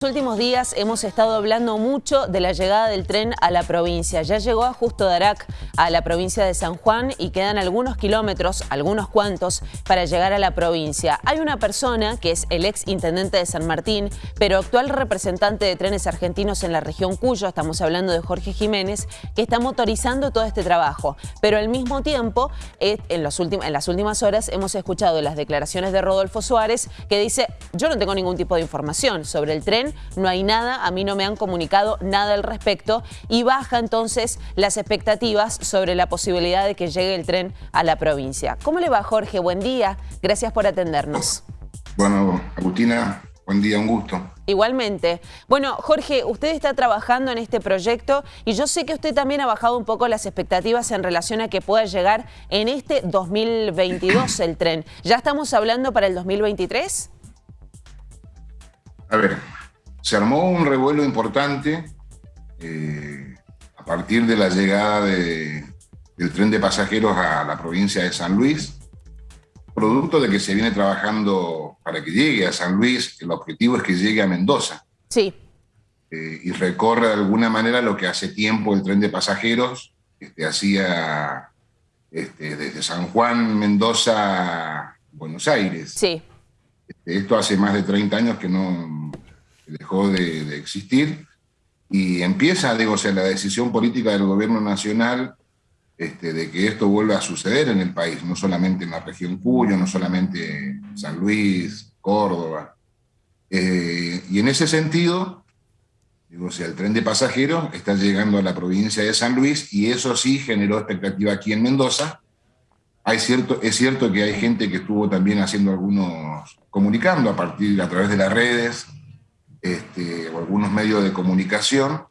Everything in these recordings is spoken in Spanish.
los últimos días hemos estado hablando mucho de la llegada del tren a la provincia. Ya llegó a Justo Darac, a la provincia de San Juan, y quedan algunos kilómetros, algunos cuantos, para llegar a la provincia. Hay una persona que es el ex intendente de San Martín, pero actual representante de trenes argentinos en la región Cuyo, estamos hablando de Jorge Jiménez, que está motorizando todo este trabajo. Pero al mismo tiempo, eh, en, las últimas horas hemos escuchado las declaraciones de Rodolfo Suárez, que dice, yo no tengo ningún tipo de información sobre el tren, no hay nada, a mí no me han comunicado nada al respecto y baja entonces las expectativas sobre la posibilidad de que llegue el tren a la provincia. ¿Cómo le va Jorge? Buen día, gracias por atendernos. Bueno, Agustina, buen día, un gusto. Igualmente. Bueno, Jorge, usted está trabajando en este proyecto y yo sé que usted también ha bajado un poco las expectativas en relación a que pueda llegar en este 2022 el tren. ¿Ya estamos hablando para el 2023? A ver, se armó un revuelo importante eh, a partir de la llegada del tren de pasajeros a la provincia de San Luis, producto de que se viene trabajando para que llegue a San Luis, el objetivo es que llegue a Mendoza. Sí. Eh, y recorre de alguna manera lo que hace tiempo el tren de pasajeros este, hacía este, desde San Juan, Mendoza, Buenos Aires. Sí. Este, esto hace más de 30 años que no, dejó de, existir, y empieza, digo, o sea, la decisión política del gobierno nacional este, de que esto vuelva a suceder en el país, no solamente en la región Cuyo, no solamente San Luis, Córdoba. Eh, y en ese sentido, digo, o sea, el tren de pasajeros está llegando a la provincia de San Luis y eso sí generó expectativa aquí en Mendoza. Hay cierto, es cierto que hay gente que estuvo también haciendo algunos, comunicando a partir, a través de las redes, este, o algunos medios de comunicación,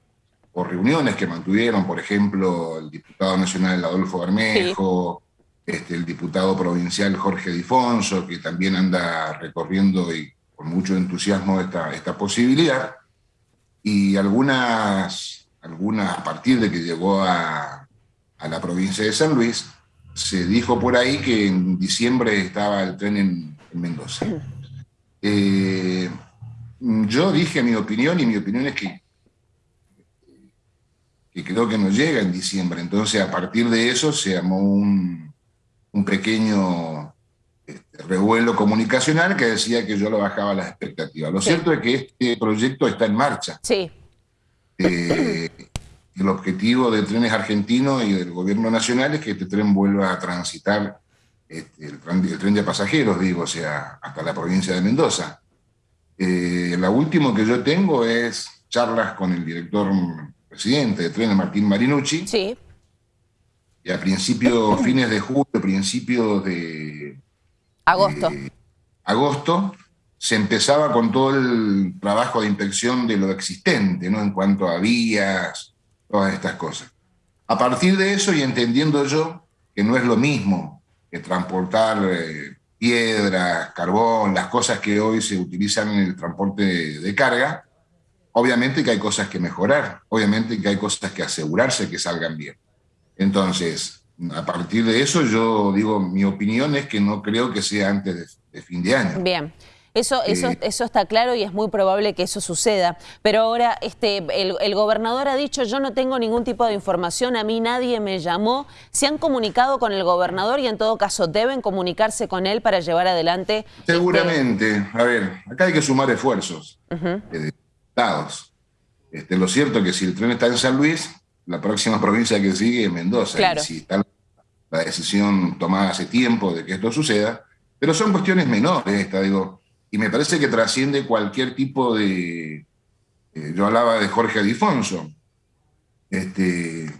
o reuniones que mantuvieron, por ejemplo, el diputado nacional Adolfo Bermejo, este, el diputado provincial Jorge Difonso, que también anda recorriendo y con mucho entusiasmo esta, esta posibilidad, y algunas, algunas, a partir de que llegó a, a la provincia de San Luis, se dijo por ahí que en diciembre estaba el tren en, Mendoza. Eh, Mm, yo dije mi opinión y mi opinión es que, que creo que no llega en diciembre. Entonces, a partir de eso se armó un, pequeño este, revuelo comunicacional que decía que yo lo bajaba las expectativas. Lo cierto es que este proyecto está en marcha. Sí. Eh, el objetivo de Trenes Argentinos y del gobierno nacional es que este tren vuelva a transitar este, el, tren, de pasajeros, digo, o sea, hasta la provincia de Mendoza. Eh, la última que yo tengo es charlas con el director presidente de Trenes, Martín Marinucci. Sí. Y a principios, fines de julio, principios de... Agosto. agosto, se empezaba con todo el trabajo de inspección de lo existente, ¿no? En cuanto a vías, todas estas cosas. A partir de eso, y entendiendo yo que no es lo mismo que transportar eh, piedras, carbón, las cosas que hoy se utilizan en el transporte de, carga, obviamente que hay cosas que mejorar, obviamente que hay cosas que asegurarse que salgan bien. Entonces, a partir de eso yo digo, mi opinión es que no creo que sea antes de fin de año. Bien. Eso, eso, eso está claro y es muy probable que eso suceda. Pero ahora este, el, gobernador ha dicho, yo no tengo ningún tipo de información, a mí nadie me llamó. ¿Se han comunicado con el gobernador y en todo caso deben comunicarse con él para llevar adelante? Este Seguramente. A ver, acá hay que sumar esfuerzos de estados. Este, lo cierto es que si el tren está en San Luis, la próxima provincia que sigue es Mendoza. Claro. si está la decisión tomada hace tiempo de que esto suceda, pero son cuestiones menores, esta, digo, y me parece que trasciende cualquier tipo de... Eh, yo hablaba de Jorge Adifonso, este,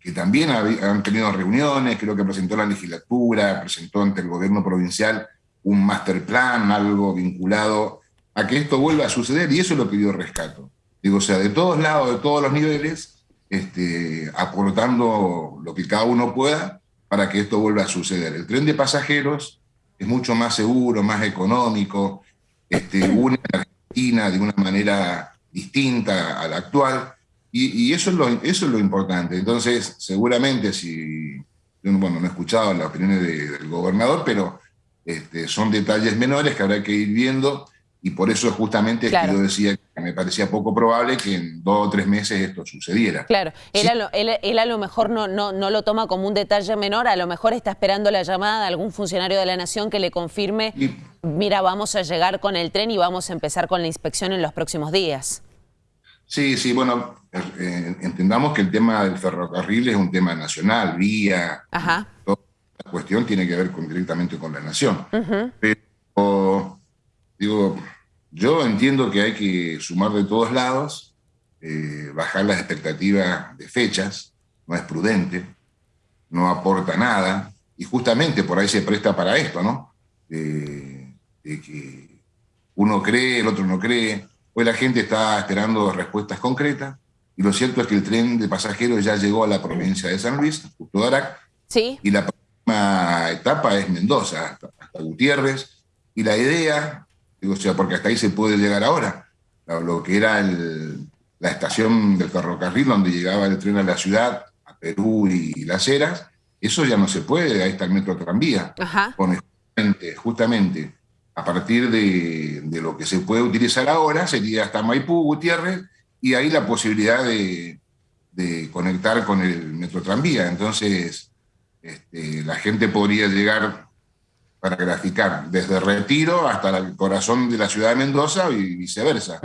que también han tenido reuniones, creo que presentó la legislatura, presentó ante el gobierno provincial un master plan, algo vinculado a que esto vuelva a suceder, y eso es lo yo rescato. Digo, o sea, de todos lados, de todos los niveles, este, aportando lo que cada uno pueda para que esto vuelva a suceder. El tren de pasajeros es mucho más seguro, más económico, este, une Argentina de una manera distinta a la actual, y, eso, es lo, eso es lo importante. Entonces, seguramente si, bueno, no he escuchado las opiniones del gobernador, pero este, son detalles menores que habrá que ir viendo y por eso justamente que yo decía que me parecía poco probable que en dos o tres meses esto sucediera. Claro, él, a, lo, él, a lo, mejor no, no, no, lo toma como un detalle menor, a lo mejor está esperando la llamada de algún funcionario de la Nación que le confirme, mira, vamos a llegar con el tren y vamos a empezar con la inspección en los próximos días. Sí, sí, bueno, eh, entendamos que el tema del ferrocarril es un tema nacional, vía, Ajá. toda la cuestión tiene que ver con, directamente con la Nación. Pero Digo, yo entiendo que hay que sumar de todos lados, eh, bajar las expectativas de fechas, no es prudente, no aporta nada, y justamente por ahí se presta para esto, ¿no? de que uno cree, el otro no cree. Hoy la gente está esperando respuestas concretas, y lo cierto es que el tren de pasajeros ya llegó a la provincia de San Luis, justo ¿Sí? y la próxima etapa es Mendoza, hasta, hasta Gutiérrez, y la idea Digo, o sea, porque hasta ahí se puede llegar ahora. Lo que era la estación del ferrocarril donde llegaba el tren a la ciudad, a Perú y, Las Heras, eso ya no se puede, ahí está el metro tranvía. justamente, a partir de, lo que se puede utilizar ahora, sería hasta Maipú, Gutiérrez, y ahí la posibilidad de, conectar con el metro tranvía. Entonces, este, la gente podría llegar para graficar, desde Retiro hasta el corazón de la ciudad de Mendoza y viceversa.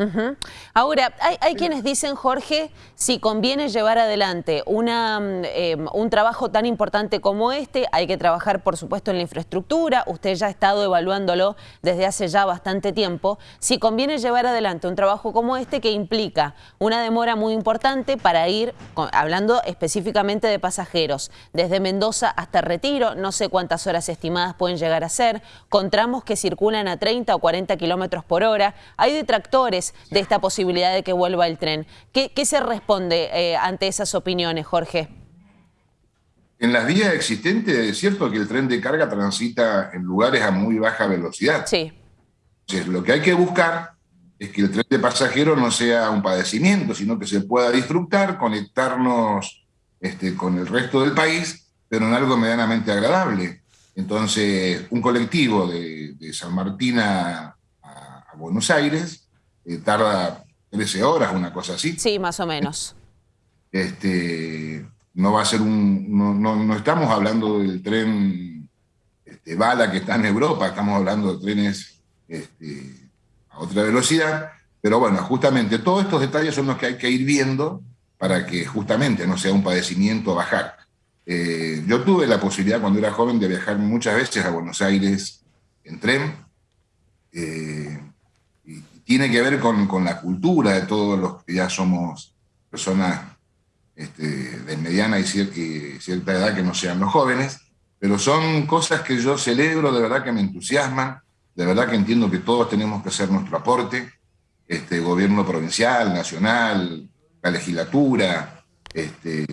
Ahora, hay, quienes dicen, Jorge, si conviene llevar adelante una, mm, em, un trabajo tan importante como este, hay que trabajar, por supuesto, en la infraestructura, usted ya ha estado evaluándolo desde hace ya bastante tiempo, si conviene llevar adelante un trabajo como este que implica una demora muy importante para ir, hablando específicamente de pasajeros, desde Mendoza hasta Retiro, no sé cuántas horas estimadas pueden llegar a hacer, con tramos que circulan a 30 o 40 kilómetros por hora. Hay detractores de esta posibilidad de que vuelva el tren. ¿Qué, se responde eh, ante esas opiniones, Jorge? En las vías existentes es cierto que el tren de carga transita en lugares a muy baja velocidad. Sí. Entonces, lo que hay que buscar es que el tren de pasajeros no sea un padecimiento, sino que se pueda disfrutar, conectarnos este, con el resto del país, pero en algo medianamente agradable. Entonces, un colectivo de, San Martín a, Buenos Aires eh, tarda 13 horas, una cosa así. Sí, más o menos. Este, no va a ser un. No, estamos hablando del tren este, bala que está en Europa, estamos hablando de trenes este, a otra velocidad. Pero bueno, justamente todos estos detalles son los que hay que ir viendo para que justamente no sea un padecimiento bajar. Eh, yo tuve la posibilidad cuando era joven de viajar muchas veces a Buenos Aires en tren. Eh, y tiene que ver con, la cultura de todos los que ya somos personas este, de mediana y cierta, edad que no sean los jóvenes, pero son cosas que yo celebro, de verdad que me entusiasman, de verdad que entiendo que todos tenemos que hacer nuestro aporte, este, gobierno provincial, nacional, la legislatura, este,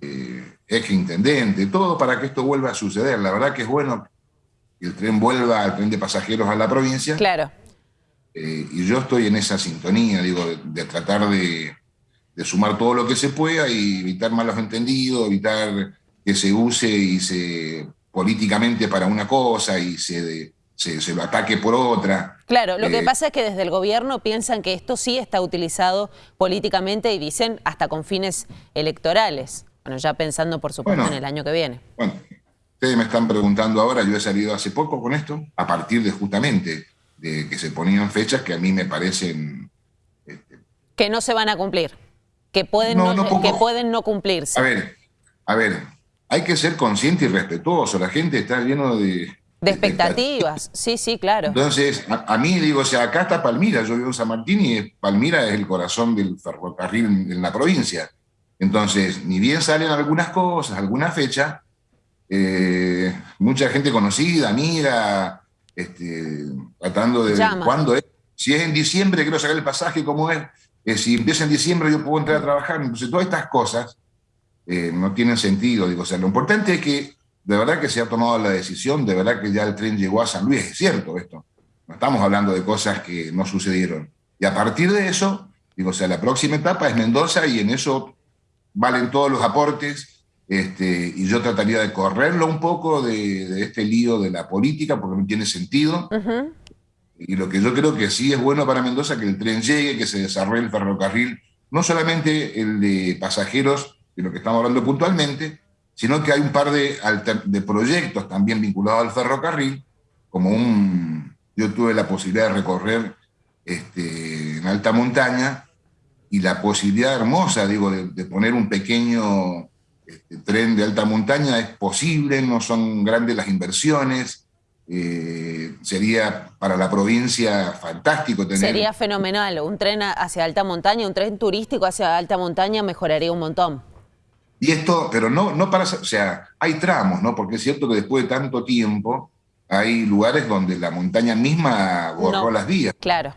ex intendente, todo para que esto vuelva a suceder. La verdad que es bueno que el tren vuelva al tren de pasajeros a la provincia. Claro. Eh, y yo estoy en esa sintonía, digo, de, tratar de, sumar todo lo que se pueda y evitar malos entendidos, evitar que se use y se políticamente para una cosa y se, se, lo ataque por otra. Claro, lo que eh, pasa es que desde el gobierno piensan que esto sí está utilizado políticamente y dicen hasta con fines electorales. Bueno, ya pensando, por supuesto, en el año que viene. Bueno, ustedes me están preguntando ahora, yo he salido hace poco con esto, a partir de justamente de que se ponían fechas que a mí me parecen... Este, que no se van a cumplir, que pueden no, que pueden no cumplirse. A ver, a ver, hay que ser consciente y respetuoso, la gente está lleno de... De expectativas, sí, sí, claro. Entonces, a, mí digo, o sea, acá está Palmira, yo vivo en San Martín y Palmira es el corazón del ferrocarril en la provincia. Entonces, ni bien salen algunas cosas, alguna fecha, eh, mucha gente conocida, amiga, este, tratando de cuándo es. Si es en diciembre, quiero sacar el pasaje, ¿cómo es? Eh, si empieza en diciembre, yo puedo entrar a trabajar. Entonces, todas estas cosas eh, no tienen sentido. Digo, o sea, lo importante es que de verdad que se ha tomado la decisión, de verdad que ya el tren llegó a San Luis, es cierto esto. No estamos hablando de cosas que no sucedieron. Y a partir de eso, digo, o sea, la próxima etapa es Mendoza y en eso valen todos los aportes, este, y yo trataría de correrlo un poco de, este lío de la política, porque no tiene sentido. Y lo que yo creo que sí es bueno para Mendoza que el tren llegue, que se desarrolle el ferrocarril, no solamente el de pasajeros, de lo que estamos hablando puntualmente, sino que hay un par de, proyectos también vinculados al ferrocarril, como un... Yo tuve la posibilidad de recorrer este, en alta montaña y la posibilidad hermosa, digo, de, poner un pequeño este, tren de alta montaña es posible, no son grandes las inversiones, eh, sería para la provincia fantástico tener... Sería fenomenal, un tren hacia alta montaña, un tren turístico hacia alta montaña mejoraría un montón. Y esto, pero no, no para, o sea, hay tramos, ¿no? Porque es cierto que después de tanto tiempo hay lugares donde la montaña misma borró las vías. Claro.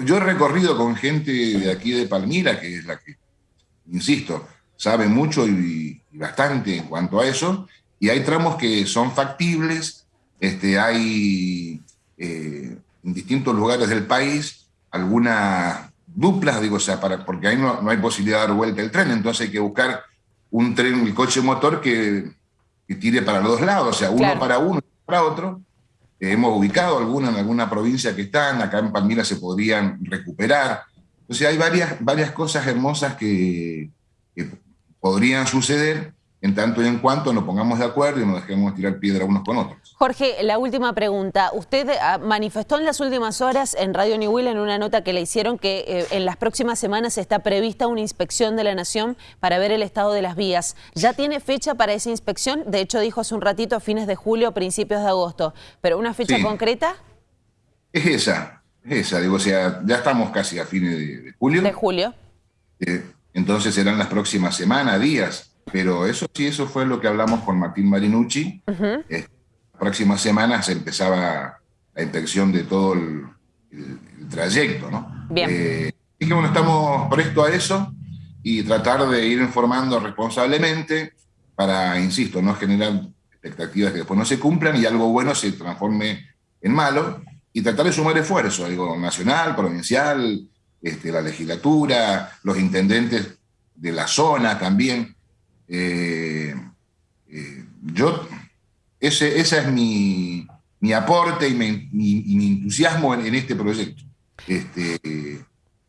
yo he recorrido con gente de aquí de Palmira, que es la que, insisto, sabe mucho y, bastante en cuanto a eso, y hay tramos que son factibles, este, hay eh, en distintos lugares del país algunas duplas, digo, o sea, para, porque ahí no, no hay posibilidad de dar vuelta el tren, entonces hay que buscar un tren, un coche motor que, tire para los dos lados, o sea, uno para uno y para otro. Eh, hemos ubicado alguna en alguna provincia que están, acá en Palmira se podrían recuperar. Entonces hay varias, varias cosas hermosas que, que podrían suceder en tanto y en cuanto nos pongamos de acuerdo y nos dejemos tirar piedra unos con otros. Jorge, la última pregunta. Usted ah, manifestó en las últimas horas en Radio New en una nota que le hicieron que eh, en las próximas semanas está prevista una inspección de la Nación para ver el estado de las vías. ¿Ya tiene fecha para esa inspección? De hecho, dijo hace un ratito, fines de julio, principios de agosto. ¿Pero una fecha concreta? Es esa, es esa. Digo, o sea, ya estamos casi a fines de, julio. De julio. Eh, entonces serán las próximas semanas, días. Pero eso sí, eso fue lo que hablamos con Martín Marinucci. Uh próximas semanas se empezaba la inspección de todo el, trayecto, ¿no? Bien. Eh, que bueno, estamos prestos a eso y tratar de ir informando responsablemente para, insisto, no generar expectativas que después no se cumplan y algo bueno se transforme en malo y tratar de sumar esfuerzo, digo, nacional, provincial, este, la legislatura, los intendentes de la zona también, eh, eh, yo, ese, es mi, aporte y mi, entusiasmo en, este proyecto. Este,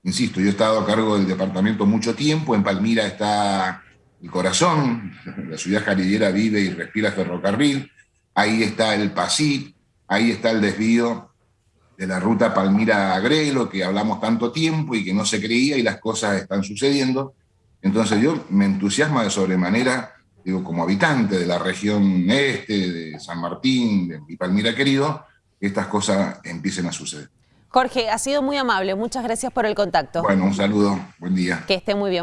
insisto, yo he estado a cargo del departamento mucho tiempo, en Palmira está el corazón, la ciudad jarillera vive y respira ferrocarril, ahí está el PASIT, ahí está el desvío de la ruta Palmira-Agrelo, que hablamos tanto tiempo y que no se creía y las cosas están sucediendo. Entonces yo me entusiasma de sobremanera, digo, como habitante de la región este, de San Martín, de mi Palmira querido, que estas cosas empiecen a suceder. Jorge, ha sido muy amable. Muchas gracias por el contacto. Bueno, un saludo. Buen día. Que esté muy bien.